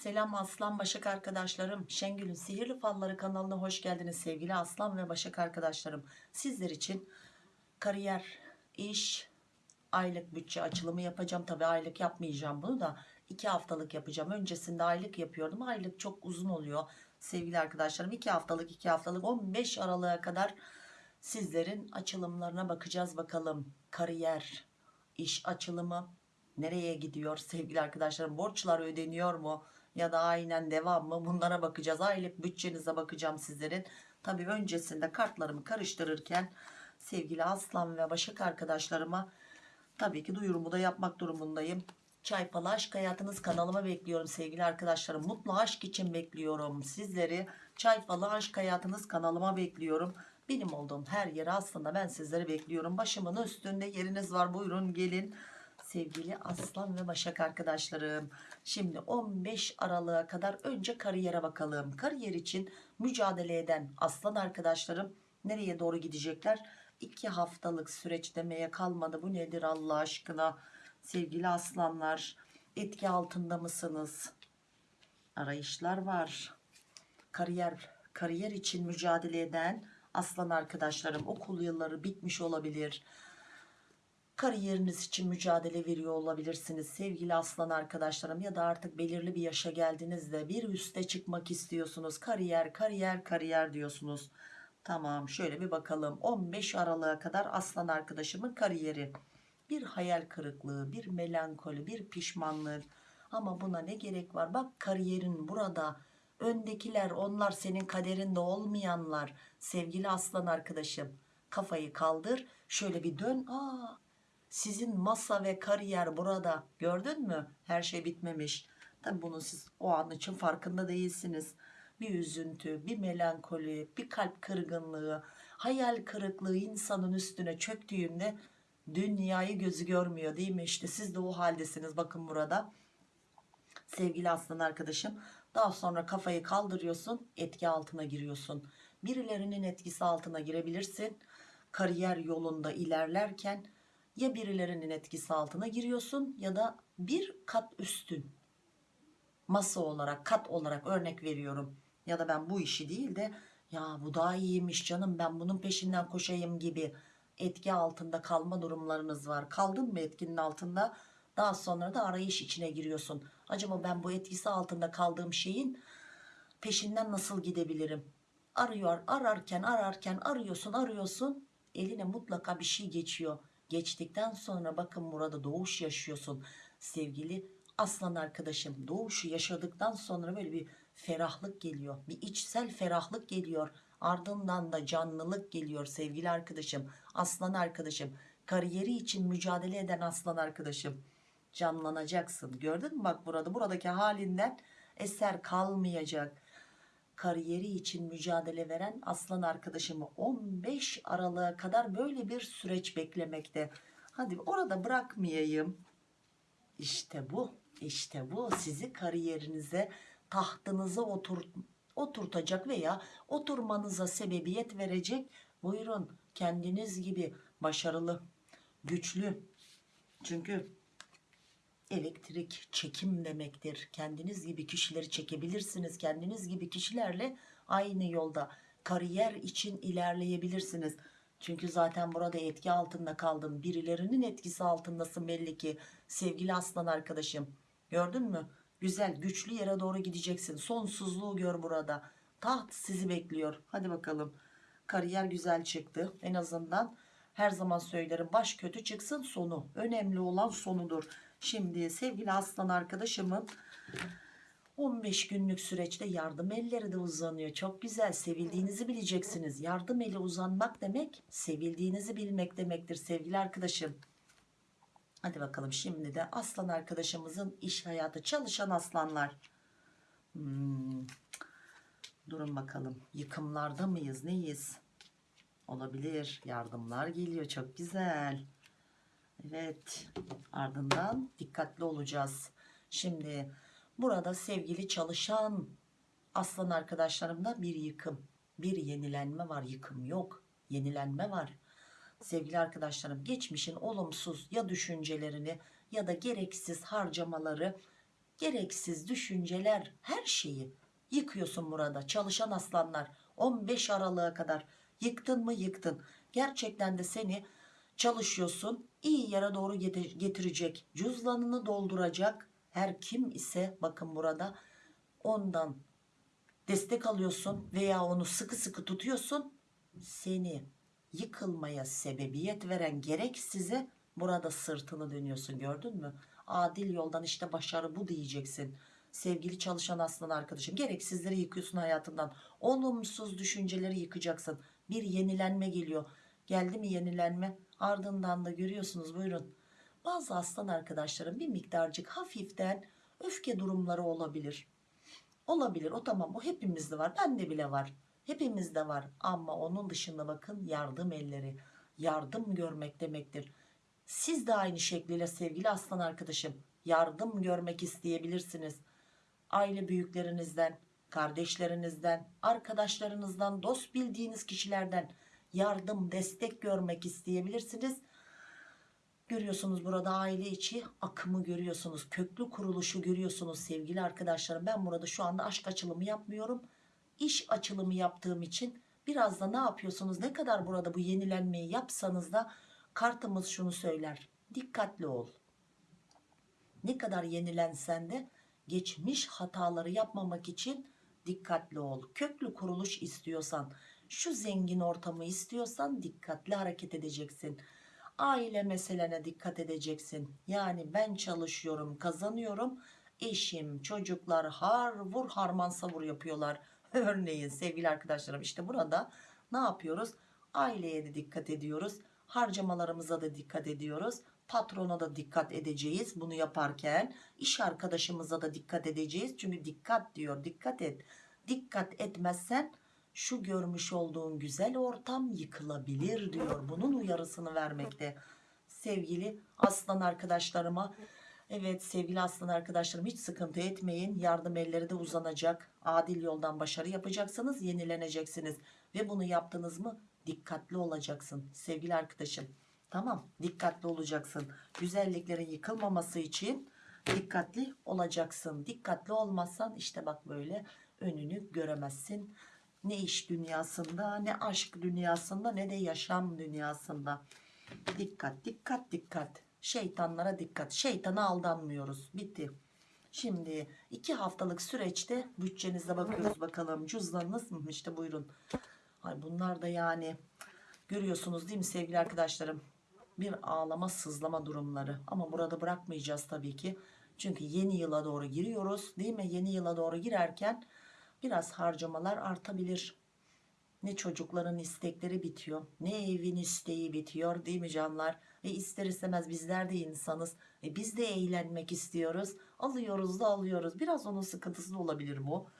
Selam Aslan Başak arkadaşlarım. Şengül'ün Sihirli Falları kanalına hoş geldiniz sevgili Aslan ve Başak arkadaşlarım. Sizler için kariyer, iş, aylık bütçe açılımı yapacağım. Tabi aylık yapmayacağım bunu da iki haftalık yapacağım. Öncesinde aylık yapıyordum. Aylık çok uzun oluyor sevgili arkadaşlarım. iki haftalık iki haftalık 15 Aralık'a kadar sizlerin açılımlarına bakacağız bakalım. Kariyer, iş açılımı nereye gidiyor sevgili arkadaşlarım? Borçlar ödeniyor mu? Ya da aynen devam mı? Bunlara bakacağız. Aylık bütçenize bakacağım sizlerin. Tabii öncesinde kartlarımı karıştırırken sevgili Aslan ve Başak arkadaşlarıma tabii ki duyurumu da yapmak durumundayım. Çaypalı Aşk Hayatınız kanalıma bekliyorum sevgili arkadaşlarım. Mutlu aşk için bekliyorum sizleri. Çaypalı Aşk Hayatınız kanalıma bekliyorum. Benim olduğum her yere aslında ben sizleri bekliyorum. Başımın üstünde yeriniz var buyurun gelin. Sevgili Aslan ve Başak arkadaşlarım. Şimdi 15 Aralık'a kadar önce kariyere bakalım. Kariyer için mücadele eden Aslan arkadaşlarım nereye doğru gidecekler? 2 haftalık süreç demeye kalmadı. Bu nedir Allah aşkına? Sevgili aslanlar etki altında mısınız? Arayışlar var. Kariyer kariyer için mücadele eden aslan arkadaşlarım okul yılları bitmiş olabilir. Kariyeriniz için mücadele veriyor olabilirsiniz sevgili aslan arkadaşlarım ya da artık belirli bir yaşa geldiğinizde bir üste çıkmak istiyorsunuz. Kariyer, kariyer, kariyer diyorsunuz. Tamam şöyle bir bakalım 15 Aralık'a kadar aslan arkadaşımın kariyeri bir hayal kırıklığı, bir melankoli, bir pişmanlık. Ama buna ne gerek var? Bak kariyerin burada. Öndekiler onlar senin kaderinde olmayanlar. Sevgili aslan arkadaşım kafayı kaldır. Şöyle bir dön. Aa, sizin masa ve kariyer burada. Gördün mü? Her şey bitmemiş. Tabi bunun siz o an için farkında değilsiniz. Bir üzüntü, bir melankoli, bir kalp kırgınlığı, hayal kırıklığı insanın üstüne çöktüğünde dünyayı gözü görmüyor değil mi işte siz de o haldesiniz bakın burada sevgili aslan arkadaşım daha sonra kafayı kaldırıyorsun etki altına giriyorsun birilerinin etkisi altına girebilirsin kariyer yolunda ilerlerken ya birilerinin etkisi altına giriyorsun ya da bir kat üstün masa olarak kat olarak örnek veriyorum ya da ben bu işi değil de ya bu daha iyiymiş canım ben bunun peşinden koşayım gibi etki altında kalma durumlarınız var. Kaldın mı etkinin altında? Daha sonra da arayış içine giriyorsun. Acaba ben bu etkisi altında kaldığım şeyin peşinden nasıl gidebilirim? Arıyor, ararken ararken arıyorsun, arıyorsun. Eline mutlaka bir şey geçiyor. Geçtikten sonra bakın burada doğuş yaşıyorsun. Sevgili aslan arkadaşım doğuşu yaşadıktan sonra böyle bir ferahlık geliyor. Bir içsel ferahlık geliyor. Ardından da canlılık geliyor sevgili arkadaşım. Aslan arkadaşım. Kariyeri için mücadele eden aslan arkadaşım. Canlanacaksın. Gördün mü bak burada buradaki halinden eser kalmayacak. Kariyeri için mücadele veren aslan arkadaşımı 15 Aralık'a kadar böyle bir süreç beklemekte. Hadi orada bırakmayayım. İşte bu. İşte bu sizi kariyerinize tahtınıza otur, oturtacak veya oturmanıza sebebiyet verecek. Buyurun kendiniz gibi başarılı, güçlü. Çünkü elektrik çekim demektir. Kendiniz gibi kişileri çekebilirsiniz. Kendiniz gibi kişilerle aynı yolda kariyer için ilerleyebilirsiniz. Çünkü zaten burada etki altında kaldın. Birilerinin etkisi altındasın belli ki. Sevgili aslan arkadaşım. Gördün mü? Güzel güçlü yere doğru gideceksin. Sonsuzluğu gör burada. Taht sizi bekliyor. Hadi bakalım. Kariyer güzel çıktı. En azından her zaman söylerim baş kötü çıksın sonu. Önemli olan sonudur. Şimdi sevgili aslan arkadaşımın 15 günlük süreçte yardım elleri de uzanıyor. Çok güzel sevildiğinizi bileceksiniz. Yardım eli uzanmak demek sevildiğinizi bilmek demektir sevgili arkadaşım. Hadi bakalım şimdi de aslan arkadaşımızın iş hayatı çalışan aslanlar. Hmm. Durun bakalım yıkımlarda mıyız neyiz? Olabilir yardımlar geliyor çok güzel. Evet ardından dikkatli olacağız. Şimdi burada sevgili çalışan aslan arkadaşlarımda bir yıkım bir yenilenme var. Yıkım yok yenilenme var. Sevgili arkadaşlarım geçmişin olumsuz ya düşüncelerini ya da gereksiz harcamaları gereksiz düşünceler her şeyi yıkıyorsun burada. Çalışan aslanlar 15 Aralık'a kadar yıktın mı yıktın. Gerçekten de seni çalışıyorsun iyi yere doğru getirecek cüzdanını dolduracak her kim ise bakın burada ondan destek alıyorsun veya onu sıkı sıkı tutuyorsun seni yıkılmaya sebebiyet veren gerek size burada sırtını dönüyorsun gördün mü? Adil yoldan işte başarı bu diyeceksin. Sevgili çalışan aslan arkadaşım gereksizleri yıkıyorsun hayatından olumsuz düşünceleri yıkacaksın. Bir yenilenme geliyor. Geldi mi yenilenme ardından da görüyorsunuz buyurun. Bazı aslan arkadaşlarım bir miktarcık hafiften öfke durumları olabilir. Olabilir o tamam bu hepimizde var bende bile var. Hepimizde var ama onun dışında bakın yardım elleri yardım görmek demektir. Siz de aynı şekliyle sevgili aslan arkadaşım yardım görmek isteyebilirsiniz. Aile büyüklerinizden kardeşlerinizden arkadaşlarınızdan dost bildiğiniz kişilerden yardım destek görmek isteyebilirsiniz. Görüyorsunuz burada aile içi akımı görüyorsunuz köklü kuruluşu görüyorsunuz sevgili arkadaşlarım. Ben burada şu anda aşk açılımı yapmıyorum. İş açılımı yaptığım için biraz da ne yapıyorsunuz? Ne kadar burada bu yenilenmeyi yapsanız da kartımız şunu söyler. Dikkatli ol. Ne kadar yenilensen de geçmiş hataları yapmamak için dikkatli ol. Köklü kuruluş istiyorsan şu zengin ortamı istiyorsan dikkatli hareket edeceksin. Aile meselene dikkat edeceksin. Yani ben çalışıyorum kazanıyorum. Eşim çocuklar har vur harman savur yapıyorlar. Örneğin sevgili arkadaşlarım işte burada ne yapıyoruz? Aileye de dikkat ediyoruz. Harcamalarımıza da dikkat ediyoruz. Patrona da dikkat edeceğiz bunu yaparken. İş arkadaşımıza da dikkat edeceğiz. Çünkü dikkat diyor dikkat et. Dikkat etmezsen şu görmüş olduğun güzel ortam yıkılabilir diyor. Bunun uyarısını vermekte. Sevgili aslan arkadaşlarıma evet sevgili aslan arkadaşlarım hiç sıkıntı etmeyin. Yardım elleri de uzanacak. Adil yoldan başarı yapacaksınız yenileneceksiniz. Ve bunu yaptınız mı dikkatli olacaksın sevgili arkadaşım. Tamam dikkatli olacaksın. Güzelliklerin yıkılmaması için dikkatli olacaksın. Dikkatli olmazsan işte bak böyle önünü göremezsin ne iş dünyasında ne aşk dünyasında ne de yaşam dünyasında. Dikkat dikkat dikkat. Şeytanlara dikkat. Şeytana aldanmıyoruz. Bitti. Şimdi iki haftalık süreçte bütçenize bakıyoruz bakalım. Cüzdanınız mı işte buyurun. Ay bunlar da yani görüyorsunuz değil mi sevgili arkadaşlarım? Bir ağlama sızlama durumları. Ama burada bırakmayacağız tabii ki. Çünkü yeni yıla doğru giriyoruz değil mi? Yeni yıla doğru girerken biraz harcamalar artabilir. Ne çocukların istekleri bitiyor ne evin isteği bitiyor değil mi canlar? E ister istemez bizler de insanız. E biz de eğlenmek istiyoruz. Alıyoruz da alıyoruz. Biraz onun sıkıntısı da olabilir bu.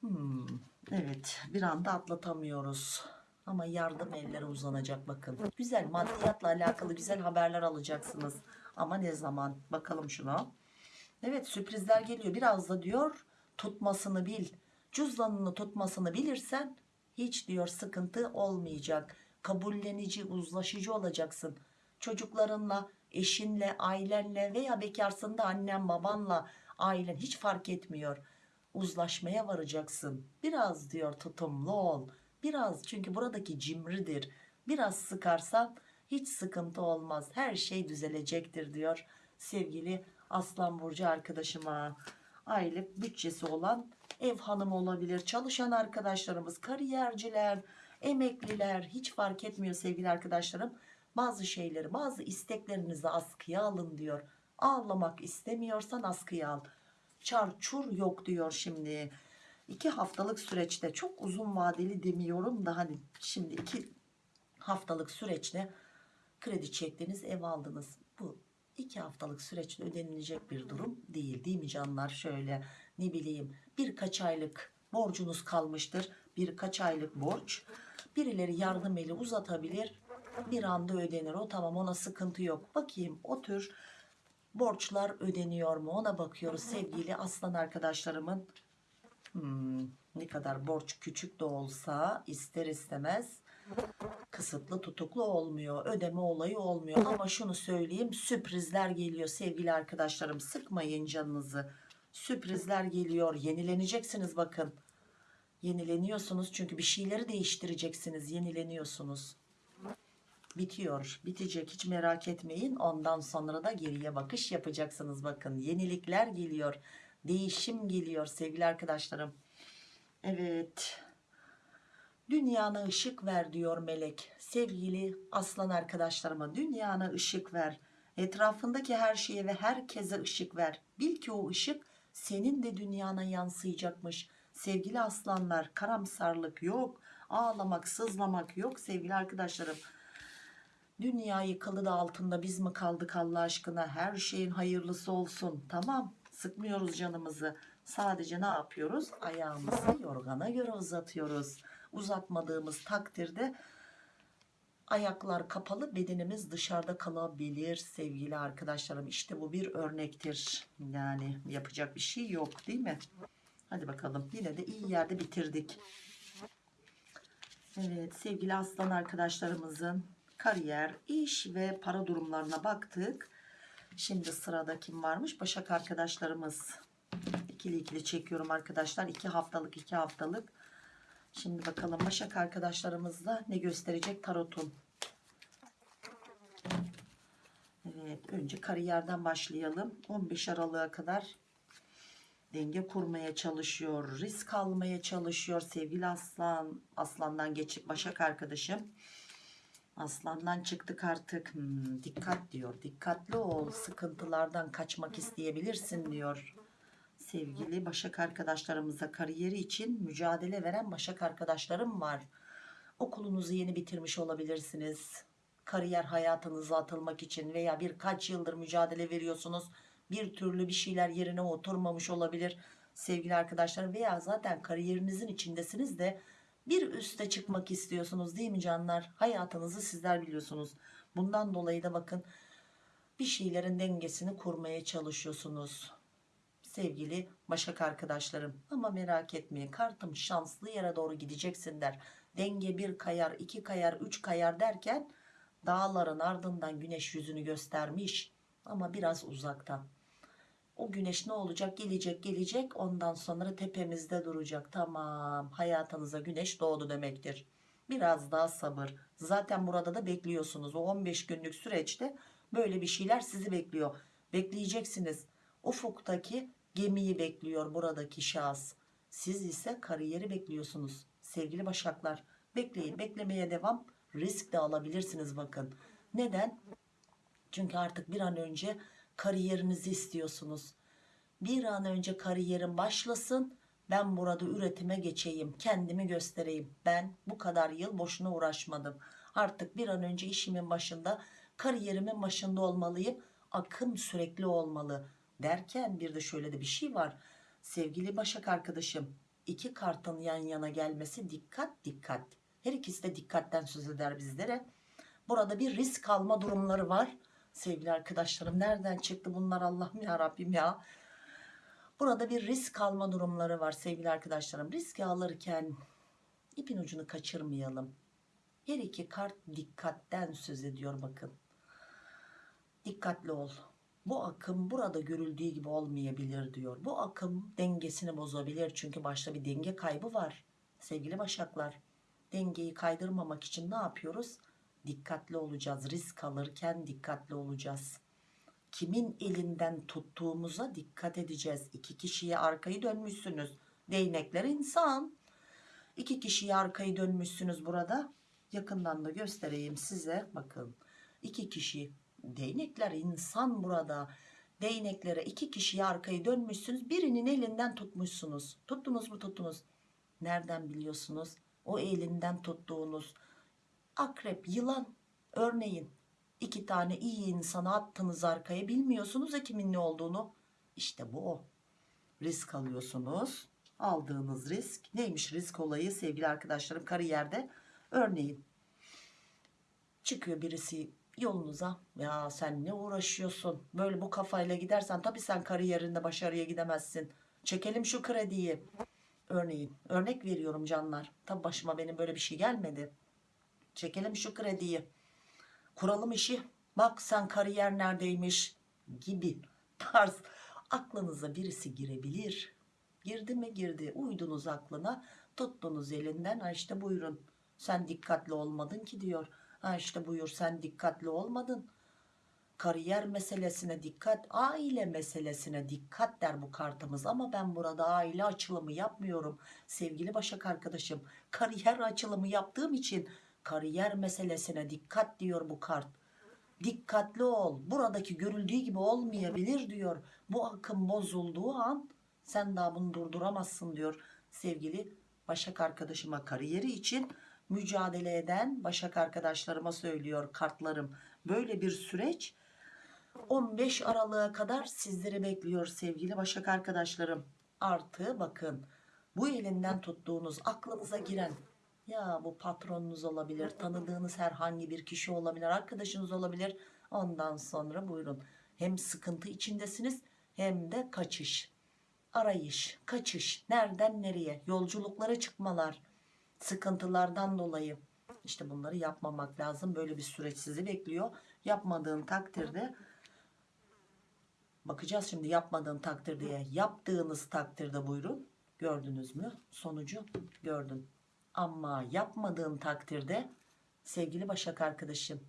Hmm, evet bir anda atlatamıyoruz. Ama yardım elleri uzanacak bakın. Güzel maddiyatla alakalı güzel haberler alacaksınız. Ama ne zaman? Bakalım şuna. Evet sürprizler geliyor. Biraz da diyor tutmasını bil cüzdanını tutmasını bilirsen hiç diyor sıkıntı olmayacak. Kabullenici uzlaşıcı olacaksın. Çocuklarınla eşinle ailenle veya bekarsın da annen babanla ailen hiç fark etmiyor. Uzlaşmaya varacaksın. Biraz diyor tutumlu ol. Biraz çünkü buradaki cimridir. Biraz sıkarsan hiç sıkıntı olmaz. Her şey düzelecektir diyor sevgili aslan burcu arkadaşıma aylık bütçesi olan ev hanımı olabilir. Çalışan arkadaşlarımız kariyerciler emekliler hiç fark etmiyor sevgili arkadaşlarım. Bazı şeyleri bazı isteklerinizi askıya alın diyor. Ağlamak istemiyorsan askıya al. Çarçur yok diyor şimdi. İki haftalık süreçte çok uzun vadeli demiyorum da hani şimdi iki haftalık süreçte kredi çektiniz ev aldınız. Bu iki haftalık süreçte ödenilecek bir durum değil değil mi canlar? Şöyle ne bileyim birkaç aylık borcunuz kalmıştır birkaç aylık borç. Birileri yardım eli uzatabilir bir anda ödenir. O tamam ona sıkıntı yok. Bakayım o tür borçlar ödeniyor mu? Ona bakıyoruz sevgili aslan arkadaşlarımın. Hmm, ne kadar borç küçük de olsa ister istemez kısıtlı tutuklu olmuyor ödeme olayı olmuyor. Ama şunu söyleyeyim sürprizler geliyor sevgili arkadaşlarım. Sıkmayın canınızı. Sürprizler geliyor. Yenileneceksiniz bakın. Yenileniyorsunuz çünkü bir şeyleri değiştireceksiniz. Yenileniyorsunuz. Bitiyor bitecek. Hiç merak etmeyin. Ondan sonra da geriye bakış yapacaksınız bakın. Yenilikler geliyor. Değişim geliyor sevgili arkadaşlarım. Evet dünyana ışık ver diyor melek sevgili aslan arkadaşlarıma dünyana ışık ver etrafındaki her şeye ve herkese ışık ver bil ki o ışık senin de dünyana yansıyacakmış sevgili aslanlar karamsarlık yok ağlamak sızlamak yok sevgili arkadaşlarım Dünya yıkılı da altında biz mi kaldık Allah aşkına? Her şeyin hayırlısı olsun. Tamam. Sıkmıyoruz canımızı. Sadece ne yapıyoruz? Ayağımızı yorgana göre uzatıyoruz. Uzatmadığımız takdirde ayaklar kapalı bedenimiz dışarıda kalabilir sevgili arkadaşlarım. İşte bu bir örnektir. Yani yapacak bir şey yok değil mi? Hadi bakalım. Yine de iyi yerde bitirdik. Evet sevgili aslan arkadaşlarımızın kariyer, iş ve para durumlarına baktık. Şimdi sırada kim varmış? Başak arkadaşlarımız. İkili ikili çekiyorum arkadaşlar. iki haftalık iki haftalık. Şimdi bakalım Başak arkadaşlarımızla ne gösterecek tarotun. Evet önce kariyerden başlayalım. 15 Aralık'a kadar denge kurmaya çalışıyor. Risk almaya çalışıyor sevgili aslan. Aslandan geçip Başak arkadaşım. Aslandan çıktık artık. Hmm, dikkat diyor. Dikkatli ol. Sıkıntılardan kaçmak isteyebilirsin diyor. Sevgili Başak arkadaşlarımıza kariyeri için mücadele veren Başak arkadaşlarım var. Okulunuzu yeni bitirmiş olabilirsiniz. Kariyer hayatınıza atılmak için veya birkaç yıldır mücadele veriyorsunuz. Bir türlü bir şeyler yerine oturmamış olabilir sevgili arkadaşlar veya zaten kariyerinizin içindesiniz de bir üste çıkmak istiyorsunuz değil mi canlar? Hayatınızı sizler biliyorsunuz. Bundan dolayı da bakın bir şeylerin dengesini kurmaya çalışıyorsunuz. Sevgili Başak arkadaşlarım ama merak etmeyin kartım şanslı yere doğru gideceksin der. Denge bir kayar, iki kayar, üç kayar derken dağların ardından güneş yüzünü göstermiş ama biraz uzaktan. O güneş ne olacak? Gelecek gelecek ondan sonra tepemizde duracak. Tamam hayatınıza güneş doğdu demektir. Biraz daha sabır. Zaten burada da bekliyorsunuz. O 15 günlük süreçte böyle bir şeyler sizi bekliyor. Bekleyeceksiniz. Ufuktaki gemiyi bekliyor buradaki şahıs. Siz ise kariyeri bekliyorsunuz. Sevgili başaklar bekleyin beklemeye devam. Risk de alabilirsiniz bakın. Neden? Çünkü artık bir an önce kariyerinizi istiyorsunuz. Bir an önce kariyerim başlasın. Ben burada üretime geçeyim. Kendimi göstereyim. Ben bu kadar yıl boşuna uğraşmadım. Artık bir an önce işimin başında, kariyerimin başında olmalıyım. Akım sürekli olmalı. Derken bir de şöyle de bir şey var. Sevgili Başak arkadaşım, iki kartın yan yana gelmesi dikkat dikkat. Her ikisi de dikkatten söz eder bizlere. Burada bir risk alma durumları var sevgili arkadaşlarım. Nereden çıktı bunlar Allah'ım ya Rabbim ya. Burada bir risk alma durumları var sevgili arkadaşlarım. Risk alırken ipin ucunu kaçırmayalım. Her iki kart dikkatten söz ediyor bakın. Dikkatli ol. Bu akım burada görüldüğü gibi olmayabilir diyor. Bu akım dengesini bozabilir. Çünkü başta bir denge kaybı var. Sevgili başaklar. Dengeyi kaydırmamak için ne yapıyoruz? dikkatli olacağız. Risk alırken dikkatli olacağız. Kimin elinden tuttuğumuza dikkat edeceğiz. İki kişiye arkayı dönmüşsünüz. Değnekler insan. İki kişiye arkayı dönmüşsünüz burada. Yakından da göstereyim size. Bakın. iki kişi. Değnekler insan burada. Değneklere iki kişiye arkayı dönmüşsünüz. Birinin elinden tutmuşsunuz. Tuttunuz mu tuttunuz. Nereden biliyorsunuz? O elinden tuttuğunuz akrep, yılan örneğin iki tane iyi insanı attınız arkaya bilmiyorsunuz ya kimin ne olduğunu. İşte bu o. Risk alıyorsunuz. Aldığınız risk neymiş risk olayı sevgili arkadaşlarım kariyerde örneğin çıkıyor birisi yolunuza. Ya sen ne uğraşıyorsun? Böyle bu kafayla gidersen tabi sen kariyerinde başarıya gidemezsin. Çekelim şu krediyi. Örneğin örnek veriyorum canlar. Tabi başıma benim böyle bir şey gelmedi. Çekelim şu krediyi. Kuralım işi. Bak sen kariyer neredeymiş gibi tarz. Aklınıza birisi girebilir. Girdi mi girdi. Uydunuz aklına tuttunuz elinden. Ha işte buyurun. Sen dikkatli olmadın ki diyor ha işte buyur sen dikkatli olmadın. Kariyer meselesine dikkat aile meselesine dikkat der bu kartımız. Ama ben burada aile açılımı yapmıyorum sevgili başak arkadaşım. Kariyer açılımı yaptığım için kariyer meselesine dikkat diyor bu kart. Dikkatli ol buradaki görüldüğü gibi olmayabilir diyor. Bu akım bozulduğu an sen daha bunu durduramazsın diyor sevgili başak arkadaşıma. Kariyeri için mücadele eden başak arkadaşlarıma söylüyor kartlarım. Böyle bir süreç 15 Aralık'a kadar sizleri bekliyor sevgili Başak arkadaşlarım. Artı bakın bu elinden tuttuğunuz aklınıza giren ya bu patronunuz olabilir, tanıdığınız herhangi bir kişi olabilir, arkadaşınız olabilir. Ondan sonra buyurun. Hem sıkıntı içindesiniz hem de kaçış, arayış, kaçış, nereden nereye, yolculuklara çıkmalar, sıkıntılardan dolayı. İşte bunları yapmamak lazım. Böyle bir süreç sizi bekliyor. Yapmadığın takdirde Bakacağız şimdi yapmadığın takdirde yaptığınız takdirde buyurun. Gördünüz mü? Sonucu gördün. Ama yapmadığın takdirde sevgili Başak arkadaşım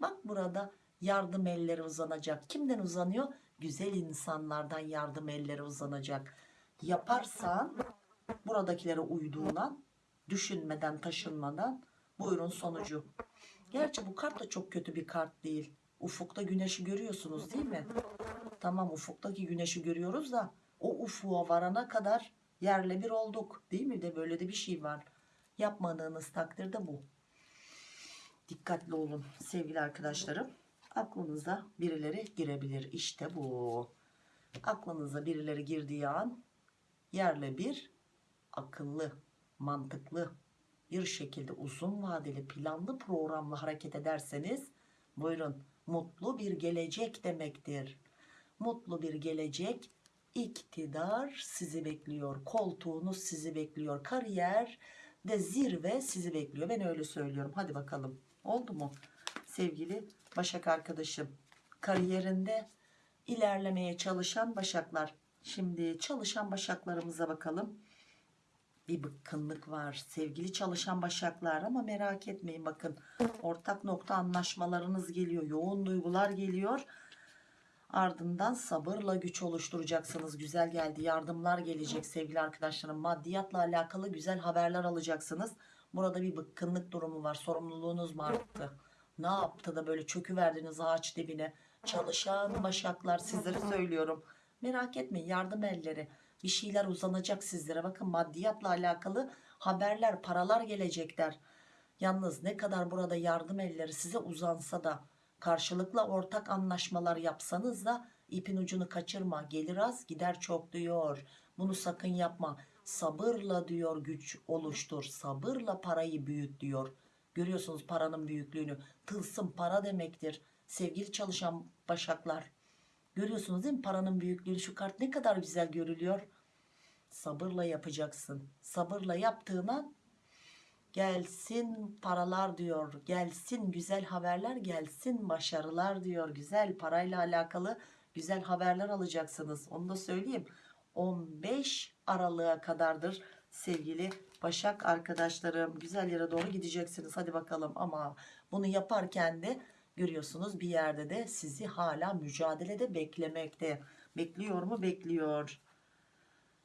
bak burada yardım elleri uzanacak. Kimden uzanıyor? Güzel insanlardan yardım elleri uzanacak. Yaparsan buradakilere uyduğuna düşünmeden taşınmadan buyurun sonucu. Gerçi bu kart da çok kötü bir kart değil. Ufukta güneşi görüyorsunuz değil mi? Tamam ufuktaki güneşi görüyoruz da o ufuğa varana kadar yerle bir olduk. Değil mi de böyle de bir şey var. Yapmadığınız takdirde bu. Dikkatli olun sevgili arkadaşlarım. Aklınıza birileri girebilir. İşte bu. Aklınıza birileri girdiği an yerle bir akıllı, mantıklı bir şekilde uzun vadeli planlı programlı hareket ederseniz buyurun mutlu bir gelecek demektir. Mutlu bir gelecek, iktidar sizi bekliyor. Koltuğunuz sizi bekliyor. Kariyer de zirve sizi bekliyor. Ben öyle söylüyorum. Hadi bakalım. Oldu mu? Sevgili Başak arkadaşım. Kariyerinde ilerlemeye çalışan Başaklar. Şimdi çalışan Başaklarımıza bakalım. Bir bıkkınlık var sevgili çalışan Başaklar ama merak etmeyin bakın ortak nokta anlaşmalarınız geliyor. Yoğun duygular geliyor. Ardından sabırla güç oluşturacaksınız. Güzel geldi. Yardımlar gelecek sevgili arkadaşlarım. Maddiyatla alakalı güzel haberler alacaksınız. Burada bir bıkkınlık durumu var. Sorumluluğunuz mu arttı? Ne yaptı da böyle çöküverdiniz ağaç dibine? Çalışan başaklar sizlere söylüyorum. Merak etmeyin yardım elleri. Bir şeyler uzanacak sizlere. Bakın maddiyatla alakalı haberler, paralar gelecekler. Yalnız ne kadar burada yardım elleri size uzansa da karşılıklı ortak anlaşmalar yapsanız da ipin ucunu kaçırma. Gelir az gider çok diyor. Bunu sakın yapma. Sabırla diyor güç oluştur. Sabırla parayı büyüt diyor. Görüyorsunuz paranın büyüklüğünü. Tılsım para demektir sevgili çalışan başaklar görüyorsunuz değil mi paranın büyüklüğünü şu kart ne kadar güzel görülüyor sabırla yapacaksın sabırla yaptığına Gelsin paralar diyor. Gelsin güzel haberler, gelsin başarılar diyor. Güzel parayla alakalı güzel haberler alacaksınız. Onu da söyleyeyim. 15 Aralık'a kadardır sevgili Başak arkadaşlarım. Güzel yere doğru gideceksiniz. Hadi bakalım ama bunu yaparken de görüyorsunuz bir yerde de sizi hala mücadelede beklemekte. Bekliyor mu? Bekliyor.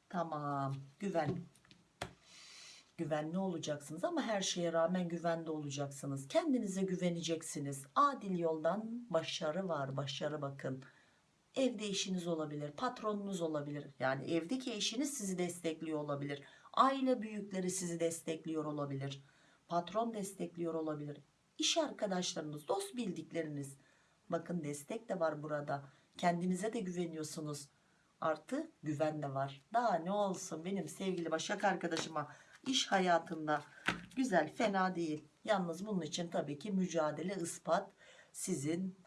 Tamam. Güven güvenli olacaksınız ama her şeye rağmen güvende olacaksınız. Kendinize güveneceksiniz. Adil yoldan başarı var. Başarı bakın. Evde işiniz olabilir, patronunuz olabilir. Yani evdeki eşiniz sizi destekliyor olabilir. Aile büyükleri sizi destekliyor olabilir. Patron destekliyor olabilir. İş arkadaşlarınız, dost bildikleriniz. Bakın destek de var burada. Kendinize de güveniyorsunuz. Artı güven de var. Daha ne olsun benim sevgili Başak arkadaşıma iş hayatında güzel fena değil. Yalnız bunun için tabii ki mücadele ispat sizin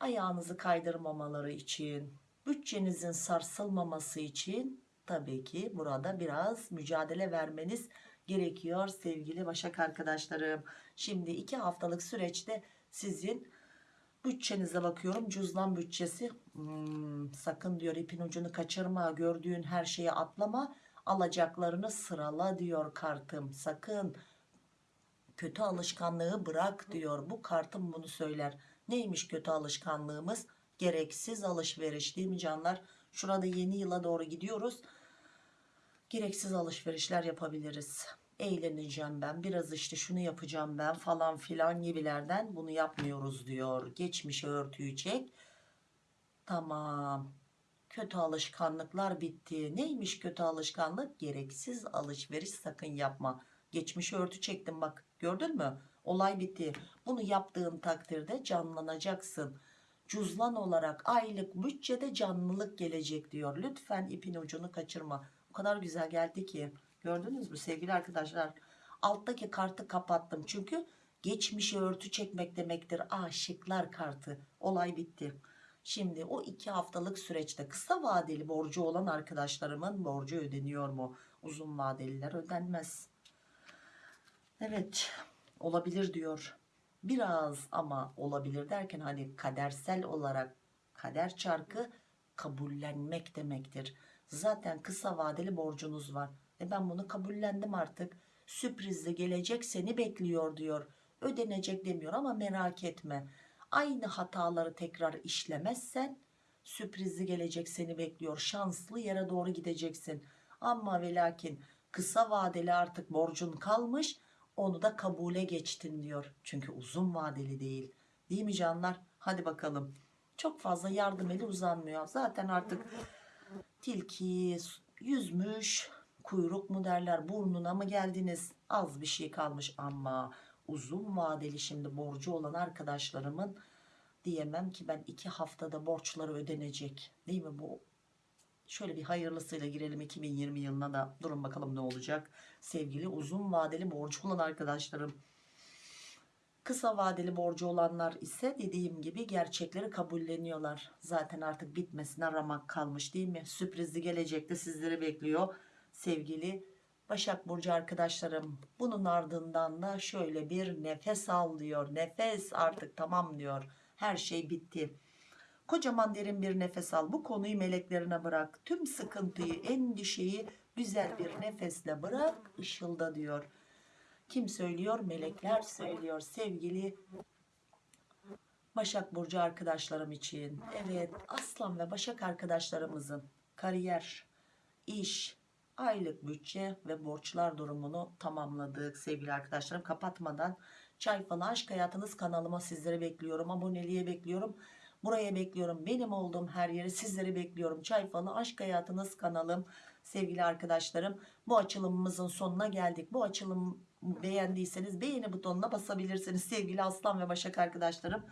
ayağınızı kaydırmamaları için bütçenizin sarsılmaması için tabii ki burada biraz mücadele vermeniz gerekiyor sevgili Başak arkadaşlarım. Şimdi iki haftalık süreçte sizin bütçenize bakıyorum. Cüzdan bütçesi Hmm, sakın diyor ipin ucunu kaçırma gördüğün her şeye atlama alacaklarını sırala diyor kartım. Sakın kötü alışkanlığı bırak diyor. Bu kartım bunu söyler. Neymiş kötü alışkanlığımız? Gereksiz alışveriş değil mi canlar? Şurada yeni yıla doğru gidiyoruz gereksiz alışverişler yapabiliriz. Eğleneceğim ben biraz işte şunu yapacağım ben falan filan gibilerden bunu yapmıyoruz diyor. Geçmişe örtüyü çek. Tamam. Kötü alışkanlıklar bitti. Neymiş kötü alışkanlık? Gereksiz alışveriş sakın yapma. Geçmişe örtü çektim bak gördün mü? Olay bitti. Bunu yaptığın takdirde canlanacaksın. Cüzdan olarak aylık bütçede canlılık gelecek diyor. Lütfen ipin ucunu kaçırma o kadar güzel geldi ki. Gördünüz mü? Sevgili arkadaşlar alttaki kartı kapattım. Çünkü geçmişe örtü çekmek demektir. Aşıklar kartı. Olay bitti. Şimdi o iki haftalık süreçte kısa vadeli borcu olan arkadaşlarımın borcu ödeniyor mu? Uzun vadeliler ödenmez. Evet olabilir diyor. Biraz ama olabilir derken hani kadersel olarak kader çarkı kabullenmek demektir zaten kısa vadeli borcunuz var. E ben bunu kabullendim artık. Sürprizli gelecek seni bekliyor diyor. Ödenecek demiyor ama merak etme. Aynı hataları tekrar işlemezsen sürprizli gelecek seni bekliyor. Şanslı yere doğru gideceksin. Ama ve lakin kısa vadeli artık borcun kalmış onu da kabule geçtin diyor. Çünkü uzun vadeli değil. Değil mi canlar? Hadi bakalım. Çok fazla yardım eli uzanmıyor. Zaten artık tilki yüzmüş kuyruk mu derler burnuna mı geldiniz? Az bir şey kalmış ama uzun vadeli şimdi borcu olan arkadaşlarımın diyemem ki ben iki haftada borçları ödenecek. Değil mi bu? Şöyle bir hayırlısıyla girelim 2020 yılına da durun bakalım ne olacak. Sevgili uzun vadeli borcu olan arkadaşlarım kısa vadeli borcu olanlar ise dediğim gibi gerçekleri kabulleniyorlar. Zaten artık bitmesine ramak kalmış değil mi? Sürprizli gelecekte sizleri bekliyor sevgili Başak Burcu arkadaşlarım. Bunun ardından da şöyle bir nefes al diyor. Nefes artık tamam diyor. Her şey bitti. Kocaman derin bir nefes al. Bu konuyu meleklerine bırak. Tüm sıkıntıyı endişeyi güzel bir nefesle bırak ışılda diyor kim söylüyor? Melekler söylüyor sevgili Başak Burcu arkadaşlarım için. Evet Aslan ve Başak arkadaşlarımızın kariyer iş aylık bütçe ve borçlar durumunu tamamladık sevgili arkadaşlarım. Kapatmadan çay falan aşk hayatınız kanalıma sizleri bekliyorum. Aboneliğe bekliyorum. Buraya bekliyorum. Benim olduğum her yeri sizleri bekliyorum. Çay falı aşk hayatınız kanalım sevgili arkadaşlarım. Bu açılımımızın sonuna geldik. Bu açılım beğendiyseniz beğeni butonuna basabilirsiniz sevgili aslan ve başak arkadaşlarım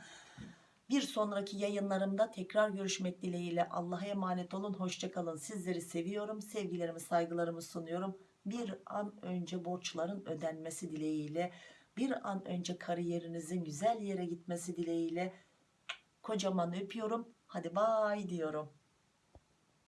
bir sonraki yayınlarımda tekrar görüşmek dileğiyle Allah'a emanet olun. Hoşçakalın. Sizleri seviyorum. Sevgilerimi saygılarımı sunuyorum. Bir an önce borçların ödenmesi dileğiyle bir an önce kariyerinizin güzel yere gitmesi dileğiyle kocaman öpüyorum. Hadi bay diyorum.